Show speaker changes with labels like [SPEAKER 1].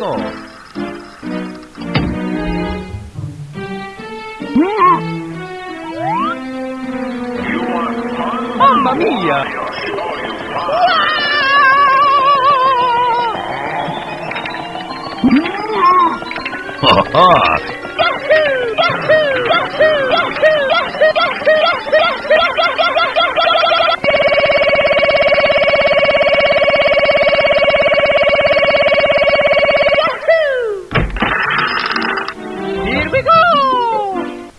[SPEAKER 1] Go. Mamma mia!
[SPEAKER 2] Ha ha!